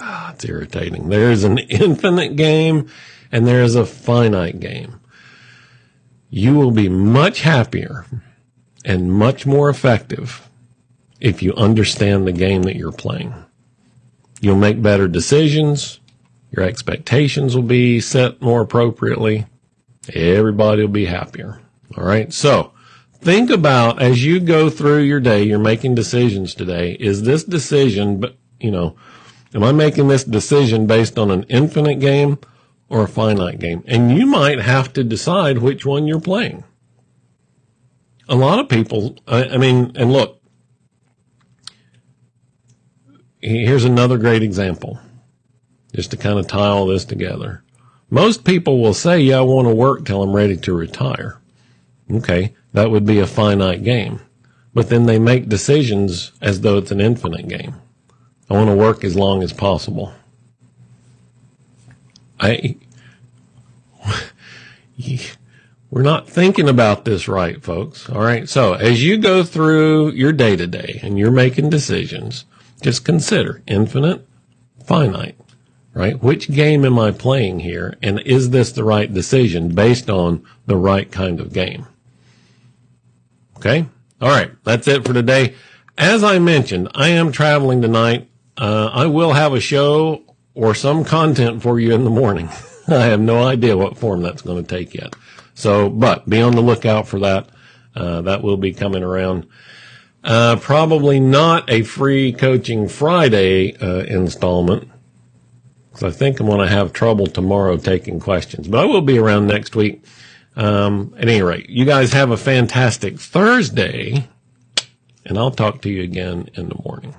Ah, it's irritating. There's an infinite game and there is a finite game. You will be much happier and much more effective if you understand the game that you're playing. You'll make better decisions. Your expectations will be set more appropriately. Everybody will be happier. All right. So think about as you go through your day, you're making decisions today. Is this decision, but you know, am I making this decision based on an infinite game or a finite game? And you might have to decide which one you're playing. A lot of people, I, I mean, and look, here's another great example just to kind of tie all this together. Most people will say, yeah, I want to work till I'm ready to retire. Okay. That would be a finite game. But then they make decisions as though it's an infinite game. I want to work as long as possible. I, we're not thinking about this right, folks. All right. So as you go through your day to day and you're making decisions, just consider infinite, finite right? Which game am I playing here? And is this the right decision based on the right kind of game? Okay. All right. That's it for today. As I mentioned, I am traveling tonight. Uh, I will have a show or some content for you in the morning. I have no idea what form that's going to take yet. So, but be on the lookout for that. Uh, that will be coming around. Uh, probably not a free coaching Friday, uh, installment because I think I'm going to have trouble tomorrow taking questions, but I will be around next week. Um, at any rate, you guys have a fantastic Thursday, and I'll talk to you again in the morning.